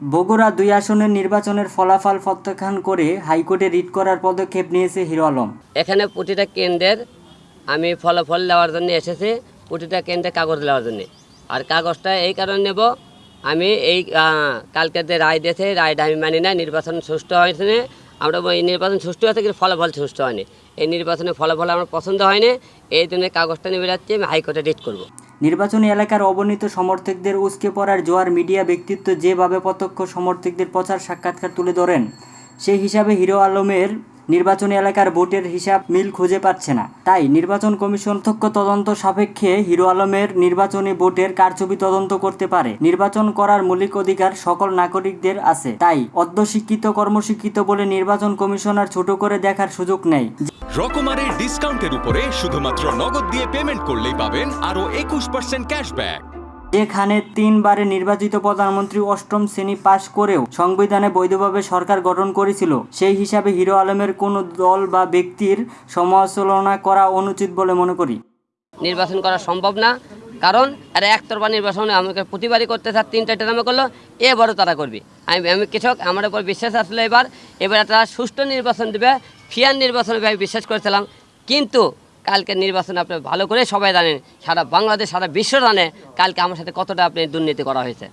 বগুড়া দুই আসনের নির্বাচনের ফলাফল প্রত্যাখ্যান করে হাইকোর্টে রিট করার পদক্ষেপ নিয়েছে হিরো আলম। এখানে প্রতিটা কেন্দ্রের আমি ফলাফল দেওয়ার জন্য এসেছি, প্রতিটা কেন্দ্রে কাগজ দেওয়ার জন্য। আর কাগজটা এই কারণে নেব, আমি এই কালকে যে রায় দিয়েছে রায়টা আমি মানি না, নির্বাচন সুষ্ঠু হয়েছে না। আমরা এই নির্বাচন সুষ্ঠু হয়েছে কিন্তু ফলাফল সুষ্ঠু হয়নি। এই নির্বাচনের ফলাফল আমার পছন্দ হয়নি, এই জন্য কাগজটা নিয়ে বেরাচ্ছি, আমি হাইকোর্টে রিট করব। নির্বাচনী এলাকার অবনীত সমর্থকদের উস্কে পড়ার জোয়ার মিডিয়া ব্যক্তিত্ব যেভাবে প্রত্যক্ষ সমর্থকদের প্রচার সাক্ষাৎকার তুলে ধরেন, সেই হিসাবে হিরো আলমের নির্বাচনী এলাকার ভোটের হিসাব মিল খুঁজে পাচ্ছে না। তাই নির্বাচন কমিশন তথ্য তদন্ত সাপেক্ষে হিরো আলমের নির্বাচনী ভোটের কারচুপি তদন্ত করতে পারে। নির্বাচন করার মৌলিক অধিকার সকল নাগরিকদের আছে। তাই অর্ধশিক্ষিত কর্মশিক্ষিত বলে নির্বাচন কমিশনার ছোট করে দেখার সুযোগ নেই। রকমারের ডিসকাউন্টের উপরে শুধুমাত্র নগদ দিয়ে পেমেন্ট করলেই পাবেন আরও একুশ পার্সেন্ট ক্যাশব্যাক এখানে তিনবারে নির্বাচিত প্রধানমন্ত্রী অষ্টম শ্রেণি পাশ করেও সংবিধানে বৈধভাবে সরকার গঠন করেছিল। সেই হিসাবে হিরো আলমের কোনো দল বা ব্যক্তির সমালোচনা করা অনুচিত বলে মনে করি। নির্বাচন করা সম্ভব না কারণ এরা একতরফা নির্বাচনে আমাকে প্রতিবারই করতে চার তিনটা ট্রামে করল এবারও তারা করবে। আমি আমি কৃষক আমার উপর বিশ্বাস আসলে এবার এবার তারা সুষ্ঠু নির্বাচন দেবে ফিয়ার নির্বাচনে আমি বিশ্বাস করেছিলাম, কিন্তু কালকে নির্বাচনে আপনি ভালো করে সবাই জানেন, সারা বাংলাদেশ, সারা বিশ্ব জানে কালকে আমার সাথে কতটা আপনি দুর্নীতি করা হয়েছে।